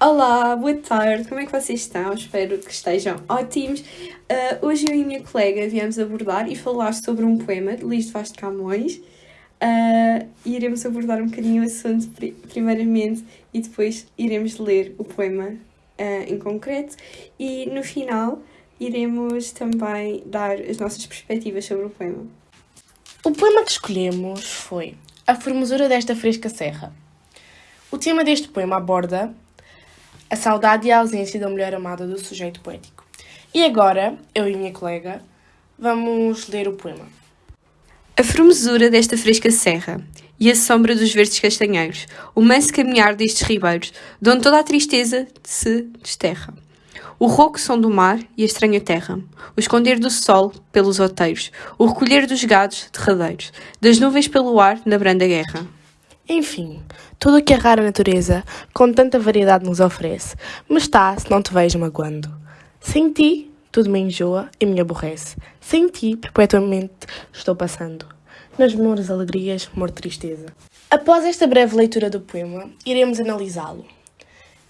Olá, boa tarde, como é que vocês estão? Espero que estejam ótimos. Uh, hoje eu e a minha colega viemos abordar e falar sobre um poema de Luís de Vaz de Camões. Uh, iremos abordar um bocadinho o assunto primeiramente e depois iremos ler o poema uh, em concreto e no final iremos também dar as nossas perspectivas sobre o poema. O poema que escolhemos foi A Formosura desta Fresca Serra. O tema deste poema aborda a saudade e a ausência da mulher amada do sujeito poético. E agora, eu e minha colega, vamos ler o poema. A formosura desta fresca serra e a sombra dos verdes castanheiros, o manso caminhar destes ribeiros, de onde toda a tristeza se desterra. O rouco som do mar e a estranha terra, o esconder do sol pelos outeiros, o recolher dos gados derradeiros, das nuvens pelo ar na branda guerra. Enfim, tudo o que a rara natureza, com tanta variedade, nos oferece, me está, se não te vejo magoando. Sem ti, tudo me enjoa e me aborrece. Sem ti, perpetuamente estou passando. Nas menores alegrias, mor tristeza. Após esta breve leitura do poema, iremos analisá-lo.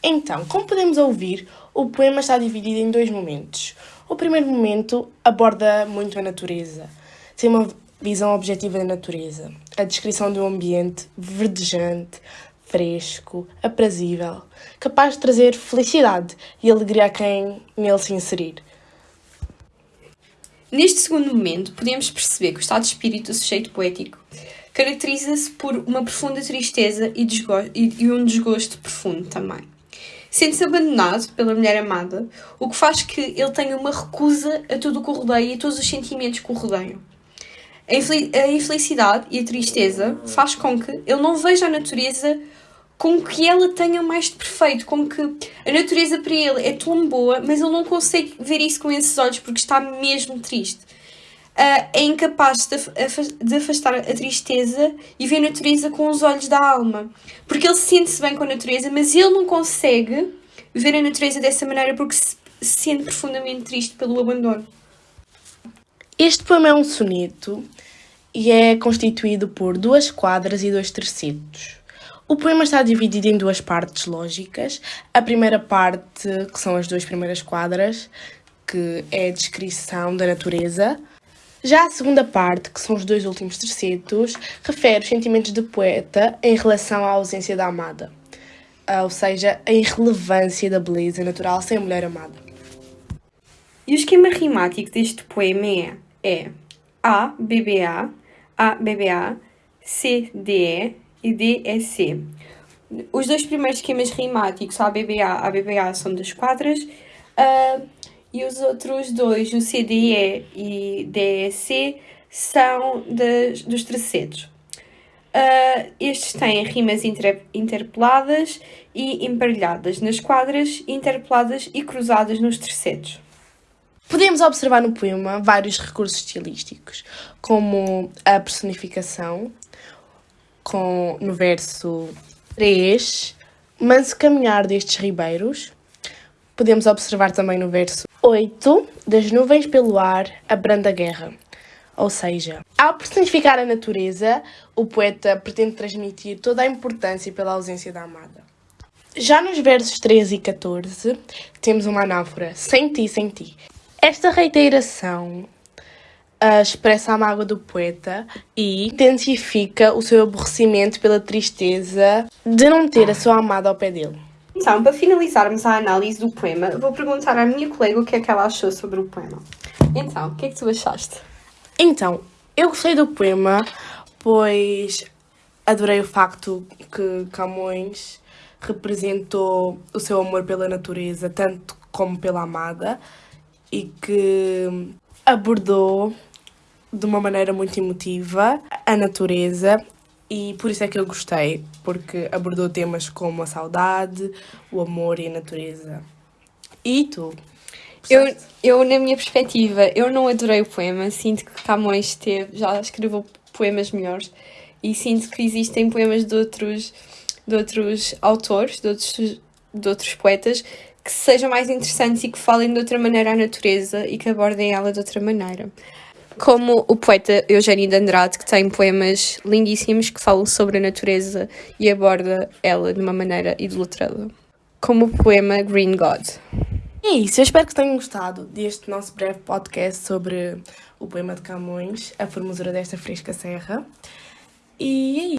Então, como podemos ouvir, o poema está dividido em dois momentos. O primeiro momento aborda muito a natureza. Tem uma visão objetiva da natureza. A descrição de um ambiente verdejante, fresco, aprazível, capaz de trazer felicidade e alegria a quem nele se inserir. Neste segundo momento, podemos perceber que o estado de espírito do sujeito poético caracteriza-se por uma profunda tristeza e, e um desgosto profundo também. Sente-se abandonado pela mulher amada, o que faz que ele tenha uma recusa a tudo o que o rodeia e a todos os sentimentos que o rodeiam. A infelicidade e a tristeza faz com que ele não veja a natureza com que ela tenha mais de perfeito, com que a natureza para ele é tão boa, mas ele não consegue ver isso com esses olhos porque está mesmo triste. Uh, é incapaz de afastar a tristeza e ver a natureza com os olhos da alma. Porque ele sente-se bem com a natureza, mas ele não consegue ver a natureza dessa maneira porque se sente profundamente triste pelo abandono. Este poema é um soneto e é constituído por duas quadras e dois tercetos. O poema está dividido em duas partes lógicas. A primeira parte, que são as duas primeiras quadras, que é a descrição da natureza, já a segunda parte, que são os dois últimos tercetos, refere os sentimentos do poeta em relação à ausência da amada, ah, ou seja, a irrelevância da beleza natural sem a mulher amada. E o esquema rimático deste poema é, é A, BBA, A, BBA, C, DE e D, C. Os dois primeiros esquemas rimáticos, A, BBA, A, BBA, são das quadras, uh, e os outros dois, o CDE e DEC, são das, dos terceiros. Uh, estes têm rimas inter, interpeladas e emparelhadas nas quadras, interpeladas e cruzadas nos terceiros. Podemos observar no poema vários recursos estilísticos, como a personificação, com, no verso 3, mas o caminhar destes ribeiros. Podemos observar também no verso 8. Das nuvens pelo ar, a branda guerra. Ou seja, ao personificar a natureza, o poeta pretende transmitir toda a importância pela ausência da amada. Já nos versos 13 e 14, temos uma anáfora, sem ti, sem ti. Esta reiteração uh, expressa a mágoa do poeta e intensifica o seu aborrecimento pela tristeza de não ter a sua amada ao pé dele. Então, para finalizarmos a análise do poema, vou perguntar à minha colega o que é que ela achou sobre o poema. Então, o que é que tu achaste? Então, eu gostei do poema, pois adorei o facto que Camões representou o seu amor pela natureza, tanto como pela amada, e que abordou de uma maneira muito emotiva a natureza e por isso é que eu gostei, porque abordou temas como a saudade, o amor e a natureza. E tu? Eu, eu, na minha perspectiva, eu não adorei o poema. Sinto que Camões teve, já escreveu poemas melhores e sinto que existem poemas de outros, de outros autores, de outros, de outros poetas que sejam mais interessantes e que falem de outra maneira a natureza e que abordem ela de outra maneira como o poeta Eugênio de Andrade, que tem poemas lindíssimos que falam sobre a natureza e aborda ela de uma maneira idolatrada. como o poema Green God. É isso, eu espero que tenham gostado deste nosso breve podcast sobre o poema de Camões, a formosura desta fresca serra. E é isso.